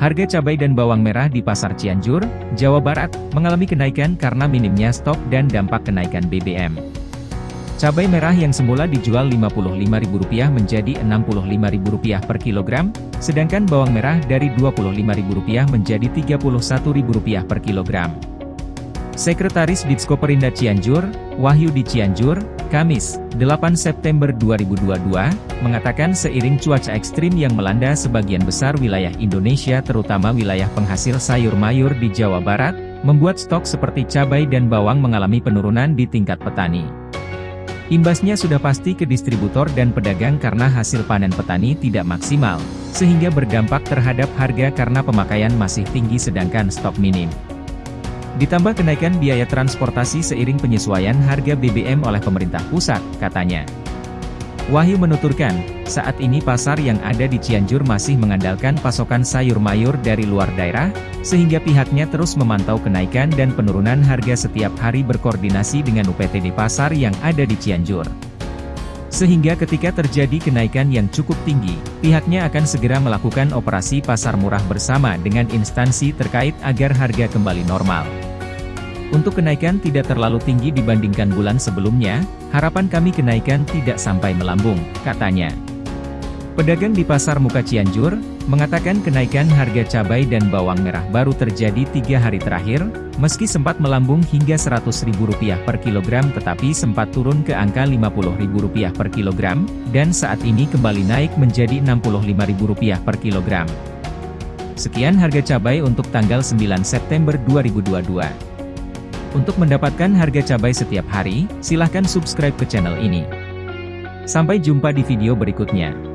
Harga cabai dan bawang merah di Pasar Cianjur, Jawa Barat, mengalami kenaikan karena minimnya stok dan dampak kenaikan BBM. Cabai merah yang semula dijual Rp55.000 menjadi Rp65.000 per kilogram, sedangkan bawang merah dari Rp25.000 menjadi Rp31.000 per kilogram. Sekretaris Ditsko Perinda Cianjur, Wahyu di Cianjur, Kamis, 8 September 2022, mengatakan seiring cuaca ekstrim yang melanda sebagian besar wilayah Indonesia terutama wilayah penghasil sayur mayur di Jawa Barat, membuat stok seperti cabai dan bawang mengalami penurunan di tingkat petani. Imbasnya sudah pasti ke distributor dan pedagang karena hasil panen petani tidak maksimal, sehingga berdampak terhadap harga karena pemakaian masih tinggi sedangkan stok minim. Ditambah kenaikan biaya transportasi seiring penyesuaian harga BBM oleh pemerintah pusat, katanya. Wahyu menuturkan, saat ini pasar yang ada di Cianjur masih mengandalkan pasokan sayur mayur dari luar daerah, sehingga pihaknya terus memantau kenaikan dan penurunan harga setiap hari berkoordinasi dengan UPTD pasar yang ada di Cianjur. Sehingga ketika terjadi kenaikan yang cukup tinggi, pihaknya akan segera melakukan operasi pasar murah bersama dengan instansi terkait agar harga kembali normal. Untuk kenaikan tidak terlalu tinggi dibandingkan bulan sebelumnya, harapan kami kenaikan tidak sampai melambung, katanya. Pedagang di Pasar Muka Cianjur, mengatakan kenaikan harga cabai dan bawang merah baru terjadi tiga hari terakhir, meski sempat melambung hingga Rp100.000 per kilogram tetapi sempat turun ke angka Rp50.000 per kilogram, dan saat ini kembali naik menjadi Rp65.000 per kilogram. Sekian harga cabai untuk tanggal 9 September 2022. Untuk mendapatkan harga cabai setiap hari, silahkan subscribe ke channel ini. Sampai jumpa di video berikutnya.